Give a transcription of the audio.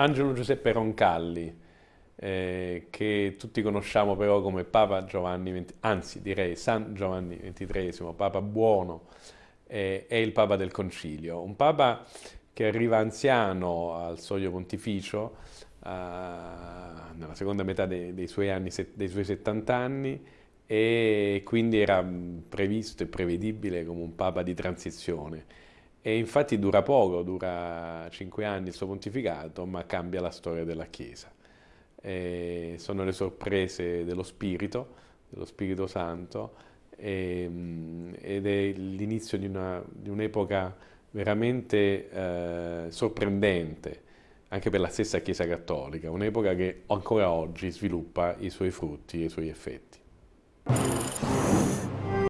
Angelo Giuseppe Roncalli, eh, che tutti conosciamo però come Papa Giovanni XX, anzi direi San Giovanni XXIII, Papa buono, eh, è il Papa del Concilio, un Papa che arriva anziano al soglio pontificio, eh, nella seconda metà dei, dei, suoi anni, dei suoi 70 anni, e quindi era previsto e prevedibile come un Papa di transizione. E infatti dura poco, dura cinque anni il suo pontificato, ma cambia la storia della Chiesa. E sono le sorprese dello Spirito, dello Spirito Santo, e, ed è l'inizio di, un'epoca veramente eh, sorprendente, anche per la stessa Chiesa Cattolica, un'epoca che ancora oggi sviluppa i suoi frutti e i suoi effetti.